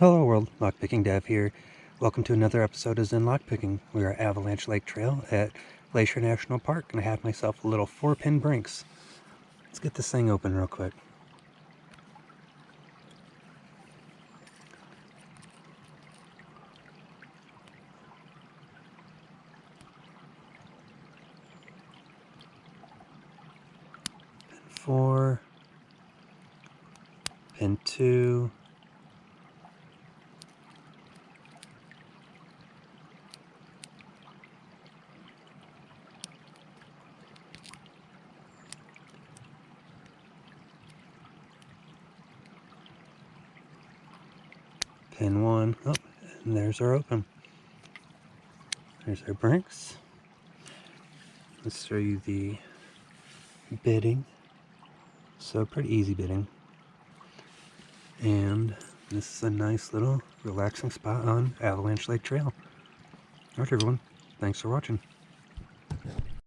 Hello world, Lockpicking Dev here. Welcome to another episode of Zen Lockpicking. We are at Avalanche Lake Trail at Glacier National Park and I have myself a little four pin Brinks. Let's get this thing open real quick. Pin four, pin two, pin one. Oh, and there's our open. There's our brinks. Let's show you the bitting. So pretty easy bitting. And this is a nice little relaxing spot on Avalanche Lake Trail. Alright everyone, thanks for watching.